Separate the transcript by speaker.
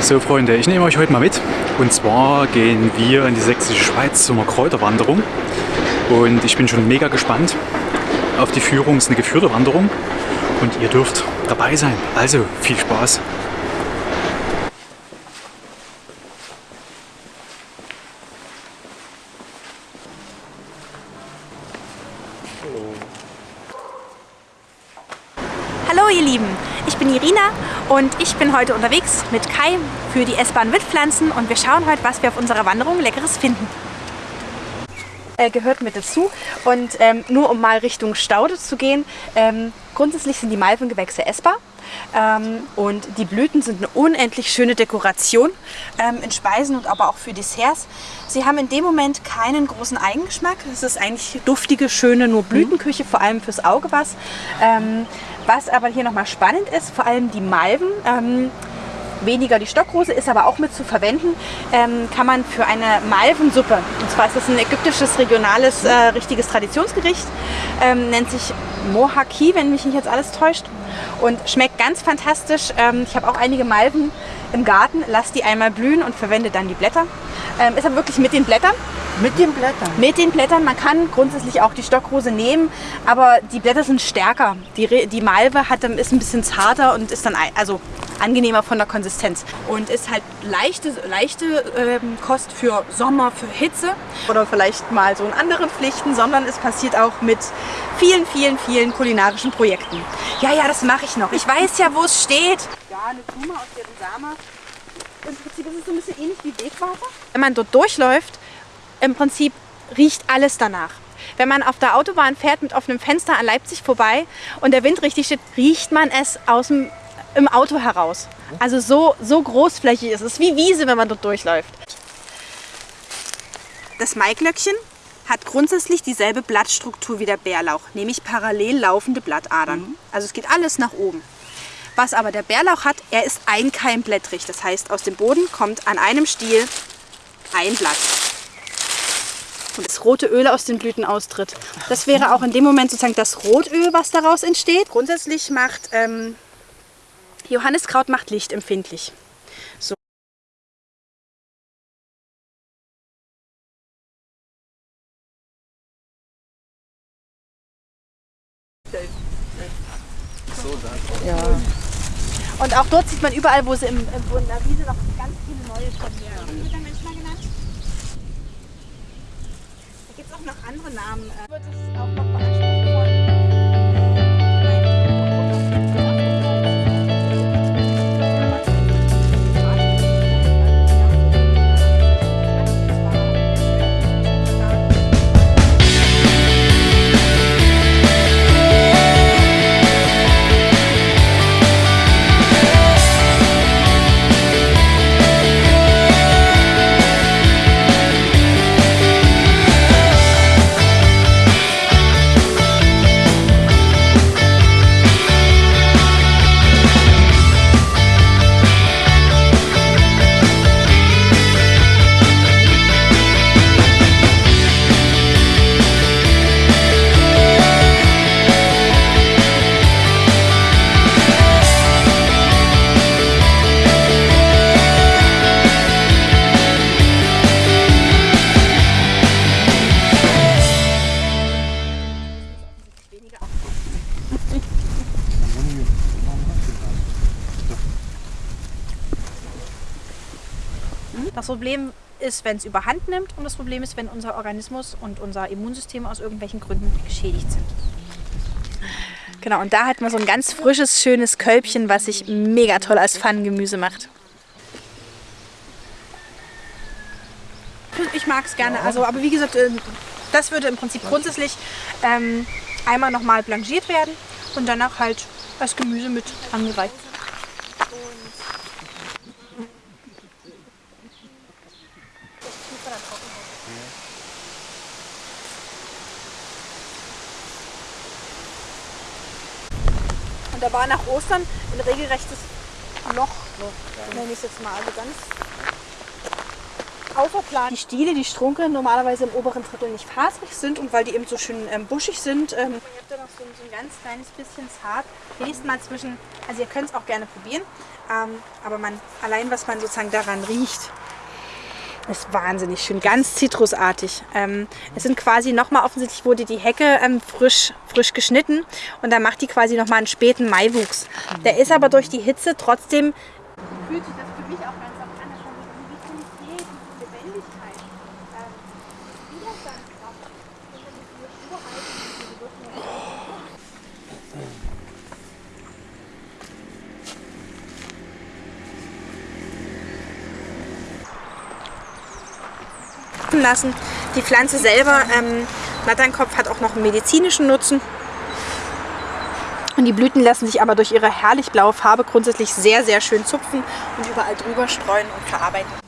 Speaker 1: So Freunde, ich nehme euch heute mal mit. Und zwar gehen wir in die sächsische Schweiz zu einer Kräuterwanderung. Und ich bin schon mega gespannt auf die Führung. Es ist eine geführte Wanderung und ihr dürft dabei sein. Also viel Spaß!
Speaker 2: Hallo ihr Lieben, ich bin Irina und ich bin heute unterwegs mit Kai für die S-Bahn Wildpflanzen und wir schauen heute, was wir auf unserer Wanderung Leckeres finden. Äh, gehört mit dazu und ähm, nur um mal Richtung Staude zu gehen, ähm, grundsätzlich sind die Malvengewächse essbar. Ähm, und die Blüten sind eine unendlich schöne Dekoration ähm, in Speisen und aber auch für Desserts. Sie haben in dem Moment keinen großen Eigengeschmack. Es ist eigentlich duftige, schöne, nur Blütenküche, vor allem fürs Auge was. Ähm, was aber hier nochmal spannend ist, vor allem die Malven, ähm, weniger die Stockrose, ist aber auch mit zu verwenden, ähm, kann man für eine Malvensuppe, und zwar ist das ein ägyptisches, regionales, äh, richtiges Traditionsgericht, ähm, nennt sich Mohaki, wenn mich nicht jetzt alles täuscht und schmeckt ganz fantastisch. Ähm, ich habe auch einige Malven im Garten, lasse die einmal blühen und verwende dann die Blätter. Ähm, ist aber wirklich mit den Blättern.
Speaker 3: Mit den Blättern?
Speaker 2: Mit den Blättern. Man kann grundsätzlich auch die Stockrose nehmen, aber die Blätter sind stärker. Die, die Malve hat, ist ein bisschen zarter und ist dann also angenehmer von der Konsistenz. Und ist halt leichte, leichte ähm, Kost für Sommer, für Hitze oder vielleicht mal so in anderen Pflichten, sondern es passiert auch mit vielen, vielen, vielen kulinarischen Projekten. Ja, ja, das mache ich noch. Ich weiß ja, wo es steht. Ja, eine Blume aus deren Samen. Im Prinzip ist es so ein bisschen ähnlich wie Wegwasser. Wenn man dort durchläuft, im Prinzip riecht alles danach. Wenn man auf der Autobahn fährt mit offenem Fenster an Leipzig vorbei und der Wind richtig steht, riecht man es aus dem, im Auto heraus. Also so, so großflächig ist es, wie Wiese, wenn man dort durchläuft. Das Maiglöckchen hat grundsätzlich dieselbe Blattstruktur wie der Bärlauch, nämlich parallel laufende Blattadern. Mhm. Also es geht alles nach oben. Was aber der Bärlauch hat, er ist einkeimblättrig. Das heißt, aus dem Boden kommt an einem Stiel ein Blatt und das rote Öl aus den Blüten austritt. Das wäre auch in dem Moment sozusagen das Rotöl, was daraus entsteht. Grundsätzlich macht ähm, Johanniskraut macht Licht empfindlich. So. Ja. Und auch dort sieht man überall, wo, sie im, wo in der Wiese noch ganz viele neue kommen. Ja. noch andere Namen. Äh, wird es auch noch Das Problem ist, wenn es überhand nimmt und das Problem ist, wenn unser Organismus und unser Immunsystem aus irgendwelchen Gründen geschädigt sind. Genau, und da hat man so ein ganz frisches, schönes Kölbchen, was sich mega toll als Pfannengemüse macht. Ich mag es gerne, also, aber wie gesagt, äh, das würde im Prinzip grundsätzlich ähm, einmal nochmal blanchiert werden und danach halt als Gemüse mit angereicht. Und da war nach Ostern ein regelrechtes Loch, ja. nenne ich es jetzt mal. Also ganz Die Stiele, die Strunke normalerweise im oberen Drittel nicht fasrig sind und weil die eben so schön ähm, buschig sind. Ähm, ihr habt da noch so, so ein ganz kleines bisschen zart. Liest mal zwischen, also ihr könnt es auch gerne probieren, ähm, aber man, allein was man sozusagen daran riecht, ist wahnsinnig schön, ganz zitrusartig. Ähm, es sind quasi nochmal, offensichtlich wurde die Hecke ähm, frisch, frisch geschnitten und dann macht die quasi nochmal einen späten Maiwuchs. Der ist aber durch die Hitze trotzdem, fühlt sich das für mich auch ganz auch an, das hat so eine Vitalität, diese Lebendigkeit. Ähm, Widerstandskraft, und dann diese Sturheit, diese Wirkung. Lassen. Die Pflanze selber, ähm, Natternkopf, hat auch noch einen medizinischen Nutzen. Und die Blüten lassen sich aber durch ihre herrlich blaue Farbe grundsätzlich sehr, sehr schön zupfen und überall drüber streuen und verarbeiten.